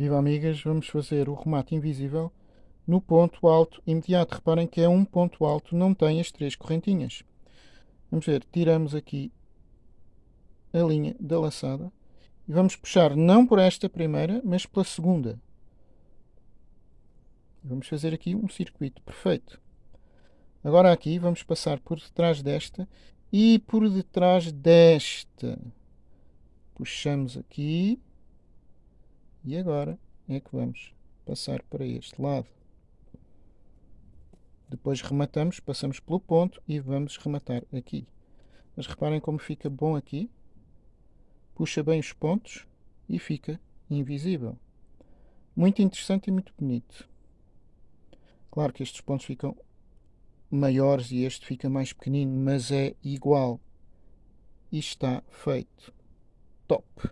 Viva amigas, vamos fazer o remate invisível no ponto alto imediato. Reparem que é um ponto alto, não tem as três correntinhas. Vamos ver, tiramos aqui a linha da laçada e vamos puxar não por esta primeira, mas pela segunda. Vamos fazer aqui um circuito perfeito. Agora aqui vamos passar por detrás desta e por detrás desta. Puxamos aqui e agora é que vamos passar para este lado. Depois rematamos, passamos pelo ponto e vamos rematar aqui. Mas reparem como fica bom aqui. Puxa bem os pontos e fica invisível. Muito interessante e muito bonito. Claro que estes pontos ficam maiores e este fica mais pequenino, mas é igual. E está feito. Top!